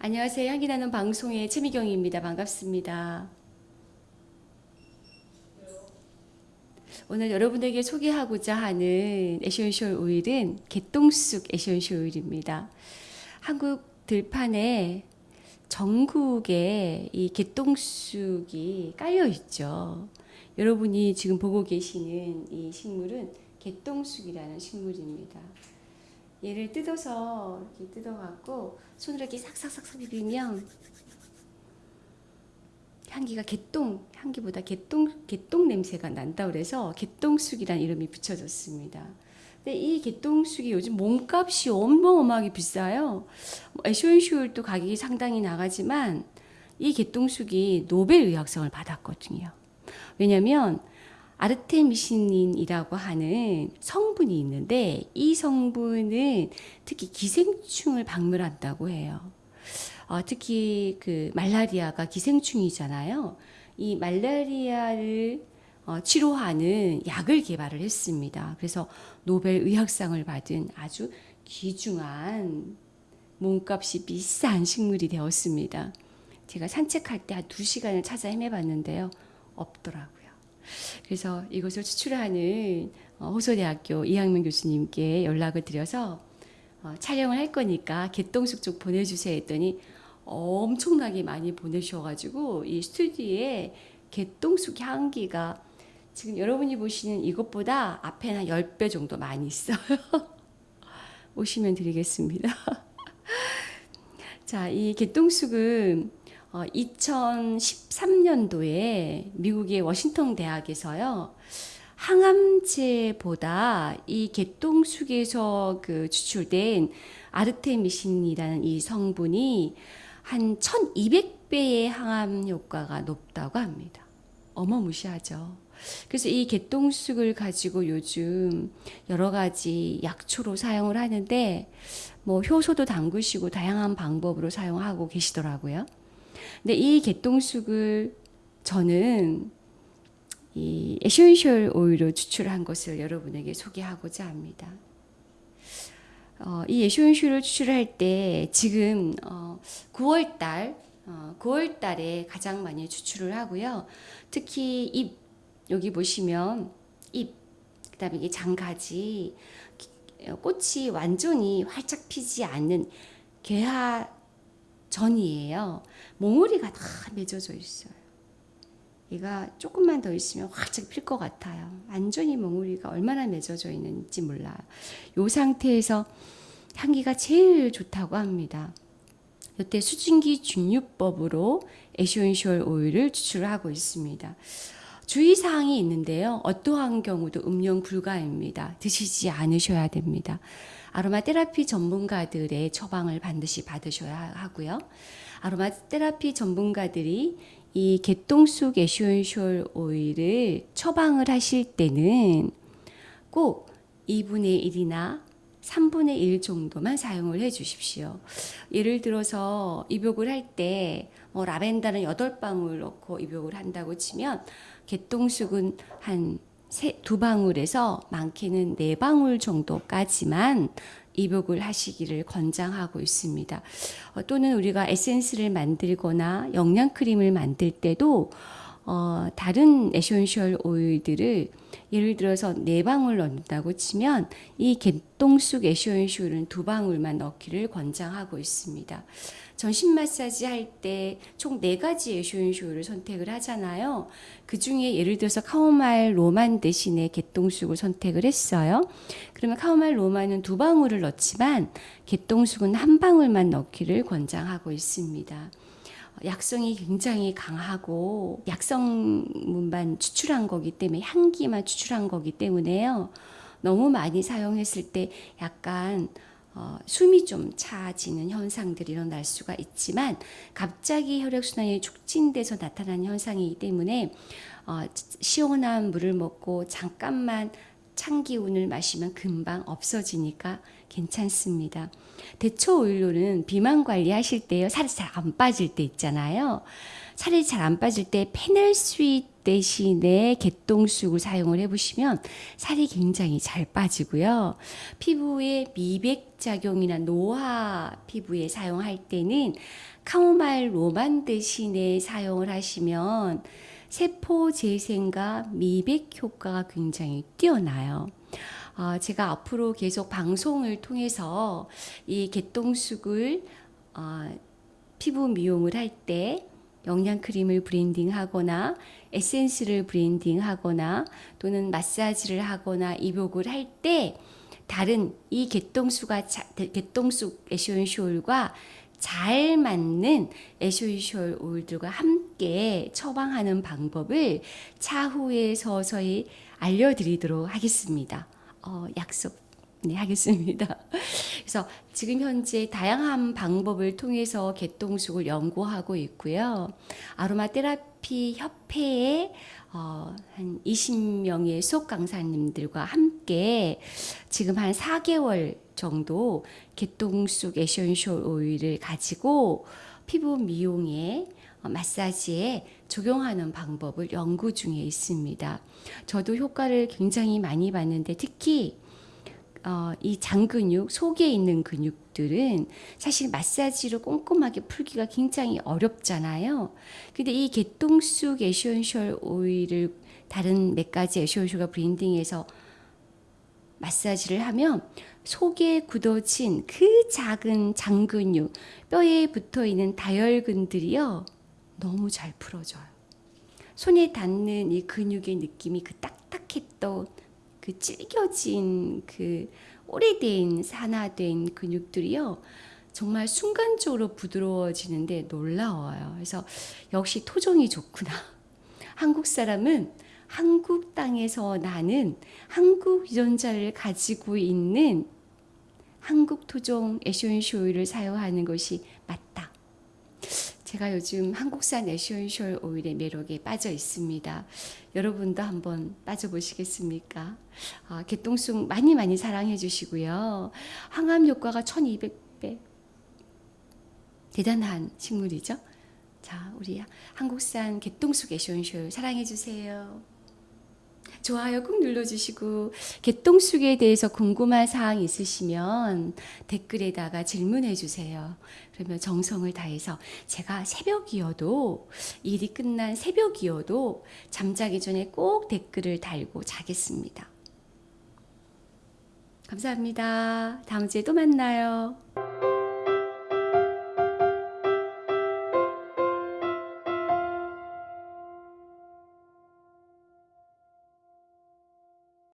안녕하세요. 향기 나는 방송의 최미경입니다. 반갑습니다. 오늘 여러분에게 소개하고자 하는 essential oil은 개똥쑥 essential oil입니다. 한국 들판에 전국에 이 개똥쑥이 깔려 있죠. 여러분이 지금 보고 계시는 이 식물은 개똥쑥이라는 식물입니다. 얘를 뜯어서 이렇게 뜯어갖고 손으로 이렇게 싹싹싹싹 비비면 향기가 개똥 향기보다 개똥 개똥 냄새가 난다 그래서 개똥쑥이라는 이름이 붙여졌습니다. 근데 이 개똥쑥이 요즘 몸값이 어마어마하게 비싸요. 에쇼인슈도 가격이 상당히 나가지만 이 개똥쑥이 노벨 의학상을 받았거든요. 왜냐하면 아르테미신인이라고 하는 성분이 있는데 이 성분은 특히 기생충을 박멸한다고 해요. 어, 특히 그 말라리아가 기생충이잖아요. 이 말라리아를 어, 치료하는 약을 개발을 했습니다. 그래서 노벨 의학상을 받은 아주 귀중한 몸값이 비싼 식물이 되었습니다. 제가 산책할 때한두 시간을 찾아 헤매봤는데요. 없더라고요. 그래서 이것을 추출하는 어, 호소대학교 이학명 교수님께 연락을 드려서 어, 촬영을 할 거니까 개똥숙 쪽 보내주세요 했더니 엄청나게 많이 보내주셔가지고 이 스튜디오에 개똥숙 향기가 지금 여러분이 보시는 이것보다 앞에 한 10배 정도 많이 있어요. 오시면 드리겠습니다. 자, 이 개똥숙은 어, 2013년도에 미국의 워싱턴 대학에서요. 항암제보다 이 개똥쑥에서 그 추출된 아르테미신이라는 이 성분이 한 1200배의 항암 효과가 높다고 합니다. 어마무시하죠. 그래서 이 개똥쑥을 가지고 요즘 여러 가지 약초로 사용을 하는데 뭐 효소도 담그시고 다양한 방법으로 사용하고 계시더라고요. 근데 이 개똥쑥을 저는 이 essential oil로 추출한 것을 여러분에게 소개하고자 합니다. 어, 이 essential을 추출할 때 지금 어, 9월 달 어, 9월 달에 가장 많이 추출을 하고요. 특히 잎 여기 보시면 잎 그다음에 이게 잔가지 꽃이 완전히 활짝 피지 않는 개화 전이에요. 몽우리가 다 맺어져 있어요. 얘가 조금만 더 있으면 활짝 필 것 같아요. 완전히 몽우리가 얼마나 맺어져 있는지 몰라요. 이 상태에서 향기가 제일 좋다고 합니다. 이때 수증기 증류법으로 essential oil을 추출하고 있습니다. 주의사항이 있는데요. 어떠한 경우도 음용 불가입니다. 드시지 않으셔야 됩니다. 아로마 테라피 전문가들의 처방을 반드시 받으셔야 하고요. 아로마 테라피 전문가들이 이 개똥쑥 essential oil을 처방을 하실 때는 꼭 2분의 1이나 3분의 1 정도만 사용을 해 주십시오. 예를 들어서 입욕을 할 때 뭐 라벤더는 8방울 넣고 입욕을 한다고 치면 개똥쑥은 한 세, 두 방울에서 많게는 네 방울 정도까지만 입욕을 하시기를 권장하고 있습니다. 어, 또는 우리가 에센스를 만들거나 영양 크림을 만들 때도 어, 다른 essential oil들을 예를 들어서 네 방울 넣는다고 치면 이 개똥쑥 essential은 두 방울만 넣기를 권장하고 있습니다. 전신 마사지 할 때 총 네 가지 essential을 선택을 하잖아요. 그 중에 예를 들어서 카오마일 로만 대신에 개똥쑥을 선택을 했어요. 그러면 카오마일 로만은 두 방울을 넣지만 개똥쑥은 한 방울만 넣기를 권장하고 있습니다. 약성이 굉장히 강하고 약성문만 추출한 거기 때문에 향기만 추출한 거기 때문에요. 너무 많이 사용했을 때 약간 어, 숨이 좀 차지는 현상들이 일어날 수가 있지만 갑자기 혈액순환이 촉진돼서 나타나는 현상이기 때문에 어, 시원한 물을 먹고 잠깐만 찬 기운을 마시면 금방 없어지니까 괜찮습니다. 대체 오일로는 비만 관리하실 때요. 살이 잘 안 빠질 때 있잖아요. 살이 잘 안 빠질 때 fennel sweet 대신에 개똥쑥을 사용을 해보시면 살이 굉장히 잘 빠지고요. 피부에 미백 작용이나 노화 피부에 사용할 때는 카모마일 로만 대신에 사용을 하시면 세포 재생과 미백 효과가 굉장히 뛰어나요. 어, 제가 앞으로 계속 방송을 통해서 이 개똥쑥을 어, 피부 미용을 할 때 영양 크림을 브랜딩하거나 에센스를 브랜딩하거나 또는 마사지를 하거나 입욕을 할 때 다른 이 개똥수가 개똥쑥 essential oil과 잘 맞는 essential oil들과 함께 처방하는 방법을 차후에 서서히 알려드리도록 하겠습니다. 어, 약속 네, 하겠습니다. 그래서 지금 현재 다양한 방법을 통해서 개똥쑥을 연구하고 있고요. 아로마 테라피 협회에 어, 한 20명의 수업 강사님들과 함께 지금 한 4개월 정도 개똥쑥 essential oil을 가지고 피부 미용에 어, 마사지에 적용하는 방법을 연구 중에 있습니다. 저도 효과를 굉장히 많이 봤는데 특히 어, 이 장근육, 속에 있는 근육들은 사실 마사지로 꼼꼼하게 풀기가 굉장히 어렵잖아요. 근데 이 개똥쑥 essential oil을 다른 몇 가지 에센셜과 브랜딩해서 마사지를 하면 속에 굳어진 그 작은 장근육, 뼈에 붙어 있는 다혈근들이요. 너무 잘 풀어져요. 손에 닿는 이 근육의 느낌이 그 딱딱했던 그 찔겨진 그 오래된 산화된 근육들이요. 정말 순간적으로 부드러워지는데 놀라워요. 그래서 역시 토종이 좋구나. 한국 사람은 한국 땅에서 나는 한국 유전자를 가지고 있는 한국 토종 오일을 사용하는 것이 맞다. 제가 요즘 한국산 essential oil의 매력에 빠져 있습니다. 여러분도 한번 빠져보시겠습니까? 아, 개똥쑥 많이 많이 사랑해 주시고요. 항암 효과가 1200배. 대단한 식물이죠. 자, 우리 한국산 개똥쑥 essential 사랑해 주세요. 좋아요 꾹 눌러주시고 개똥쑥에 대해서 궁금한 사항 있으시면 댓글에다가 질문해 주세요. 그러면 정성을 다해서 제가 새벽이어도 일이 끝난 새벽이어도 잠자기 전에 꼭 댓글을 달고 자겠습니다. 감사합니다. 다음 주에 또 만나요.